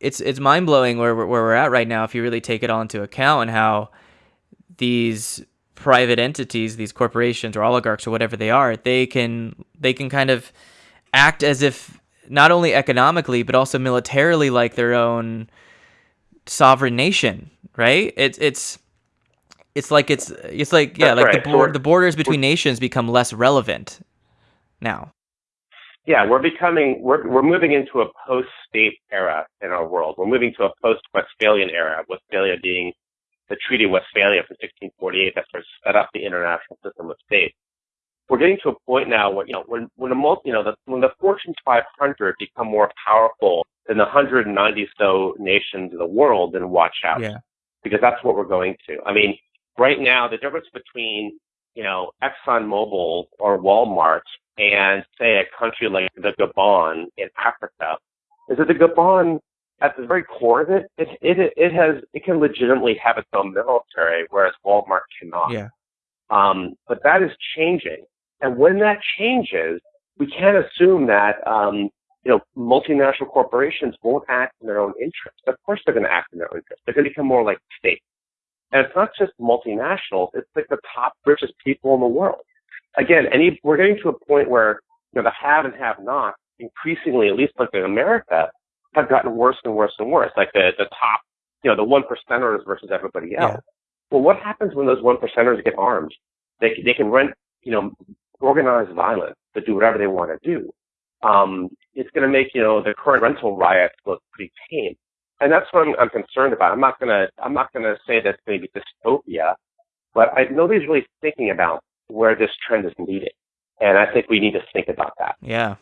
it's it's mind blowing where where we're at right now if you really take it all into account and how these private entities, these corporations or oligarchs or whatever they are, they can they can kind of act as if not only economically but also militarily like their own sovereign nation, right? It's it's it's like it's it's like yeah, That's like right. the the borders between nations become less relevant now. Yeah, we're becoming we're we're moving into a post-state era in our world. We're moving to a post-Westphalian era. Westphalia being the Treaty of Westphalia from 1648 that sort of set up the international system of states. We're getting to a point now where you know when when the multi, you know the, when the Fortune 500 become more powerful than the 190 so nations of the world, then watch out Yeah. because that's what we're going to. I mean, right now the difference between you know ExxonMobil or Walmart and say a country like the Gabon in Africa is that the Gabon at the very core of it, it it it has it can legitimately have its own military, whereas Walmart cannot. Yeah. Um, but that is changing, and when that changes, we can't assume that um, you know multinational corporations won't act in their own interest. Of course, they're going to act in their own interest. They're going to become more like states. And it's not just multinationals; it's like the top richest people in the world. Again, any we're getting to a point where you know the have and have not increasingly, at least like in America, have gotten worse and worse and worse. Like the the top, you know, the one percenters versus everybody else. Yeah. Well, what happens when those one percenters get armed? They they can rent, you know, organized violence to do whatever they want to do. Um, it's going to make you know the current rental riots look pretty tame, and that's what I'm, I'm concerned about. I'm not gonna I'm not gonna say that's going to be dystopia, but I nobody's really thinking about where this trend is leading, and I think we need to think about that. Yeah.